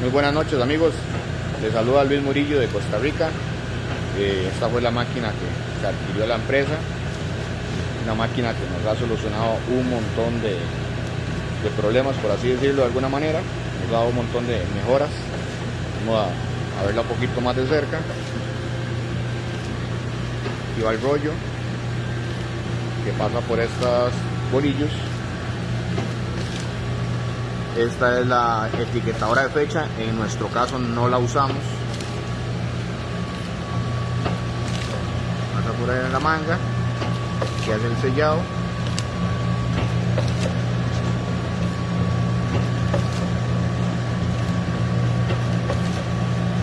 Muy buenas noches amigos, les saluda Luis Murillo de Costa Rica. Eh, esta fue la máquina que se adquirió la empresa, una máquina que nos ha solucionado un montón de, problemas, por así decirlo de alguna manera, nos ha dado un montón de mejoras. Vamos a, a verla un poquito más de cerca. Aquí va el rollo que pasa por estos bolillos esta es la etiquetadora de fecha, en nuestro caso no la usamos. Pasa por ahí en la manga, que hace el sellado.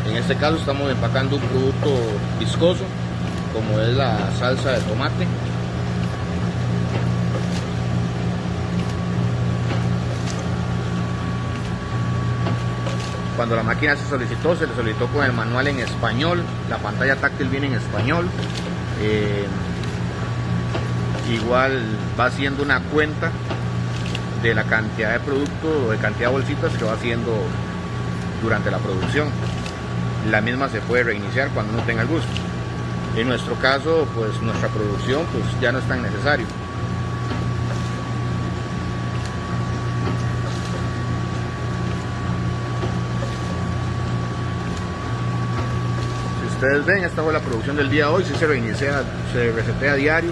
En este caso estamos empacando un producto viscoso, como es la salsa de tomate. Cuando la máquina se solicitó, se le solicitó con el manual en español, la pantalla táctil viene en español. Eh, igual va haciendo una cuenta de la cantidad de producto o de cantidad de bolsitas que va haciendo durante la producción. La misma se puede reiniciar cuando no tenga el gusto. En nuestro caso, pues nuestra producción pues ya no es tan necesario. Ustedes ven, esta fue la producción del día de hoy, si se reinicia, se resetea diario,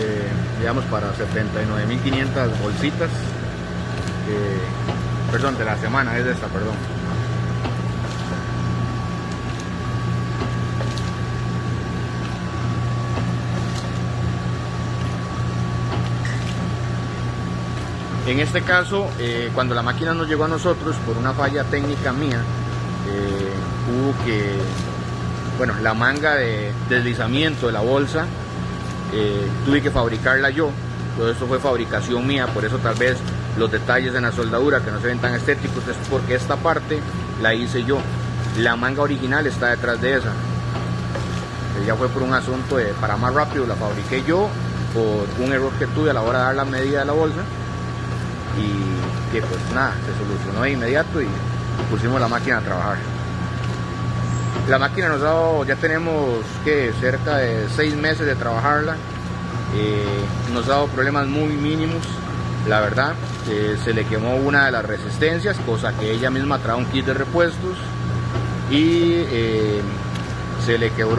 eh, digamos para 79.500 bolsitas, eh, perdón, de la semana, es de esta, perdón. En este caso, eh, cuando la máquina nos llegó a nosotros por una falla técnica mía, que, bueno, la manga de deslizamiento de la bolsa, eh, tuve que fabricarla yo, todo esto fue fabricación mía, por eso tal vez los detalles en la soldadura que no se ven tan estéticos es porque esta parte la hice yo, la manga original está detrás de esa, ya fue por un asunto de para más rápido, la fabriqué yo por un error que tuve a la hora de dar la medida de la bolsa. Y que pues nada, se solucionó de inmediato y pusimos la máquina a trabajar. La máquina nos ha dado, ya tenemos que cerca de seis meses de trabajarla. Eh, nos ha dado problemas muy mínimos, la verdad. Eh, se le quemó una de las resistencias, cosa que ella misma trae un kit de repuestos y eh, se le quebró